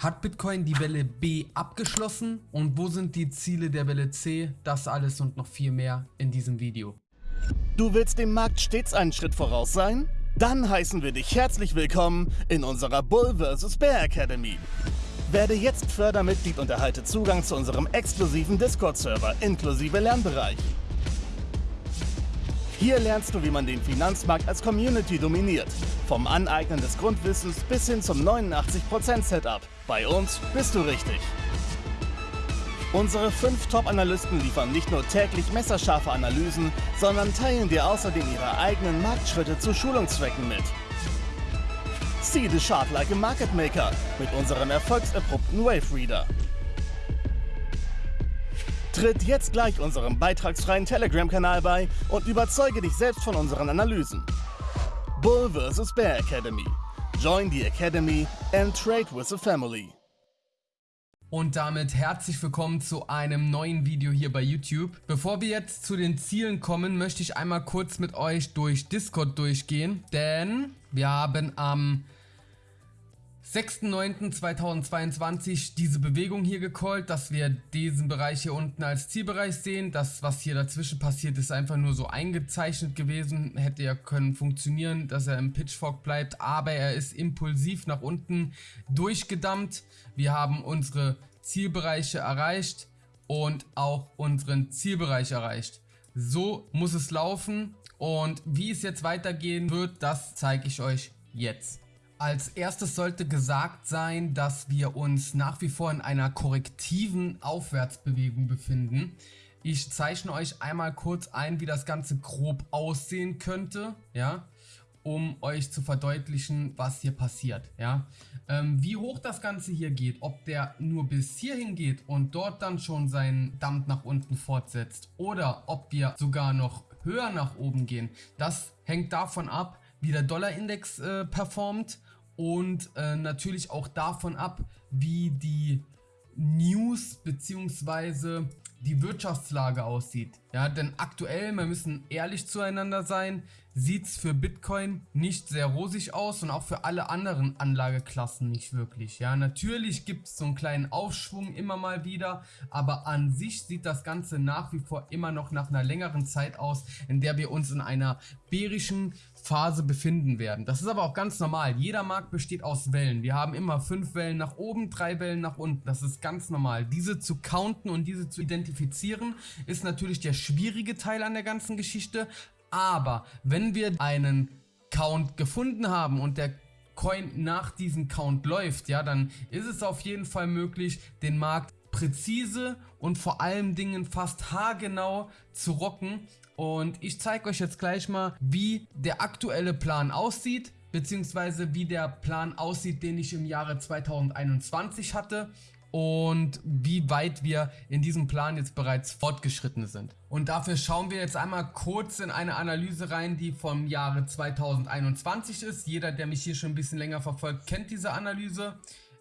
Hat Bitcoin die Welle B abgeschlossen und wo sind die Ziele der Welle C? Das alles und noch viel mehr in diesem Video. Du willst dem Markt stets einen Schritt voraus sein? Dann heißen wir dich herzlich willkommen in unserer Bull vs. Bear Academy. Werde jetzt Fördermitglied und erhalte Zugang zu unserem exklusiven Discord-Server inklusive Lernbereich. Hier lernst du, wie man den Finanzmarkt als Community dominiert. Vom Aneignen des Grundwissens bis hin zum 89% Setup. Bei uns bist du richtig. Unsere fünf Top-Analysten liefern nicht nur täglich messerscharfe Analysen, sondern teilen dir außerdem ihre eigenen Marktschritte zu Schulungszwecken mit. See the chart like a market maker mit unserem erfolgserprobten Wave Reader. Tritt jetzt gleich unserem beitragsfreien Telegram-Kanal bei und überzeuge dich selbst von unseren Analysen. Bull vs. Bear Academy. Join the Academy and trade with the family. Und damit herzlich willkommen zu einem neuen Video hier bei YouTube. Bevor wir jetzt zu den Zielen kommen, möchte ich einmal kurz mit euch durch Discord durchgehen, denn wir haben am 6.9.2022 diese Bewegung hier gecallt, dass wir diesen Bereich hier unten als Zielbereich sehen. Das, was hier dazwischen passiert, ist einfach nur so eingezeichnet gewesen. Hätte ja können funktionieren, dass er im Pitchfork bleibt, aber er ist impulsiv nach unten durchgedammt. Wir haben unsere Zielbereiche erreicht und auch unseren Zielbereich erreicht. So muss es laufen und wie es jetzt weitergehen wird, das zeige ich euch jetzt. Als erstes sollte gesagt sein, dass wir uns nach wie vor in einer korrektiven Aufwärtsbewegung befinden. Ich zeichne euch einmal kurz ein, wie das Ganze grob aussehen könnte, ja, um euch zu verdeutlichen, was hier passiert, ja. Ähm, wie hoch das Ganze hier geht, ob der nur bis hierhin geht und dort dann schon seinen Dampf nach unten fortsetzt oder ob wir sogar noch höher nach oben gehen, das hängt davon ab, wie der Dollarindex äh, performt und äh, natürlich auch davon ab, wie die News bzw. die Wirtschaftslage aussieht. Ja, denn aktuell, wir müssen ehrlich zueinander sein, sieht es für Bitcoin nicht sehr rosig aus und auch für alle anderen Anlageklassen nicht wirklich. Ja, natürlich gibt es so einen kleinen Aufschwung immer mal wieder, aber an sich sieht das Ganze nach wie vor immer noch nach einer längeren Zeit aus, in der wir uns in einer bärischen Phase befinden werden. Das ist aber auch ganz normal. Jeder Markt besteht aus Wellen. Wir haben immer fünf Wellen nach oben, drei Wellen nach unten. Das ist ganz normal. Diese zu counten und diese zu identifizieren ist natürlich der schwierige Teil an der ganzen Geschichte. Aber wenn wir einen Count gefunden haben und der Coin nach diesem Count läuft, ja, dann ist es auf jeden Fall möglich, den Markt präzise und vor allen Dingen fast haargenau zu rocken. Und ich zeige euch jetzt gleich mal, wie der aktuelle Plan aussieht beziehungsweise wie der Plan aussieht, den ich im Jahre 2021 hatte und wie weit wir in diesem Plan jetzt bereits fortgeschritten sind. Und dafür schauen wir jetzt einmal kurz in eine Analyse rein, die vom Jahre 2021 ist. Jeder, der mich hier schon ein bisschen länger verfolgt, kennt diese Analyse.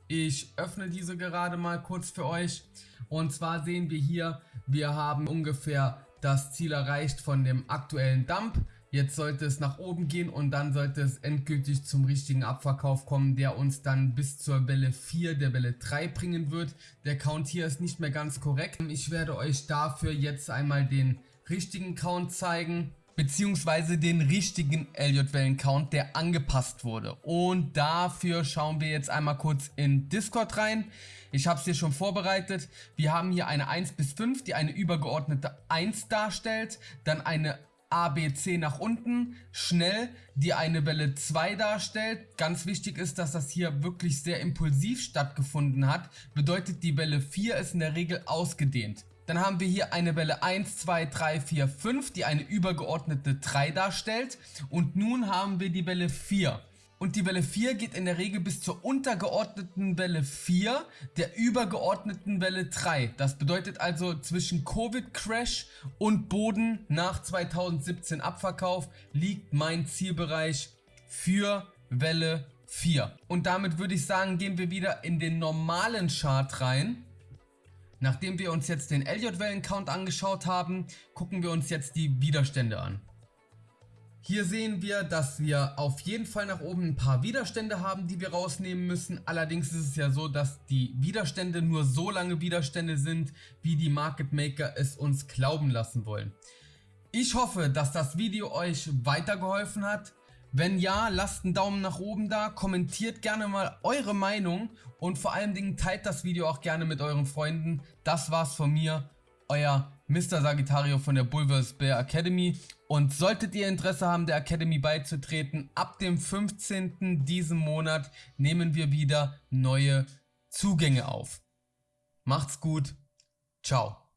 Ich öffne diese gerade mal kurz für euch. Und zwar sehen wir hier, wir haben ungefähr das Ziel erreicht von dem aktuellen Dump. Jetzt sollte es nach oben gehen und dann sollte es endgültig zum richtigen Abverkauf kommen, der uns dann bis zur Welle 4 der Welle 3 bringen wird. Der Count hier ist nicht mehr ganz korrekt. Ich werde euch dafür jetzt einmal den richtigen Count zeigen beziehungsweise den richtigen Elliott-Wellen-Count, der angepasst wurde. Und dafür schauen wir jetzt einmal kurz in Discord rein. Ich habe es hier schon vorbereitet. Wir haben hier eine 1 bis 5, die eine übergeordnete 1 darstellt, dann eine ABC nach unten, schnell, die eine Welle 2 darstellt. Ganz wichtig ist, dass das hier wirklich sehr impulsiv stattgefunden hat. Bedeutet, die Welle 4 ist in der Regel ausgedehnt. Dann haben wir hier eine Welle 1, 2, 3, 4, 5, die eine übergeordnete 3 darstellt. Und nun haben wir die Welle 4. Und die Welle 4 geht in der Regel bis zur untergeordneten Welle 4 der übergeordneten Welle 3. Das bedeutet also zwischen Covid-Crash und Boden nach 2017 Abverkauf liegt mein Zielbereich für Welle 4. Und damit würde ich sagen, gehen wir wieder in den normalen Chart rein. Nachdem wir uns jetzt den Elliott-Wellen-Count angeschaut haben, gucken wir uns jetzt die Widerstände an. Hier sehen wir, dass wir auf jeden Fall nach oben ein paar Widerstände haben, die wir rausnehmen müssen. Allerdings ist es ja so, dass die Widerstände nur so lange Widerstände sind, wie die Market Maker es uns glauben lassen wollen. Ich hoffe, dass das Video euch weitergeholfen hat. Wenn ja, lasst einen Daumen nach oben da, kommentiert gerne mal eure Meinung und vor allen Dingen teilt das Video auch gerne mit euren Freunden. Das war's von mir, euer Mr. Sagittario von der Bulvers Bear Academy. Und solltet ihr Interesse haben, der Academy beizutreten, ab dem 15. diesen Monat nehmen wir wieder neue Zugänge auf. Macht's gut. Ciao.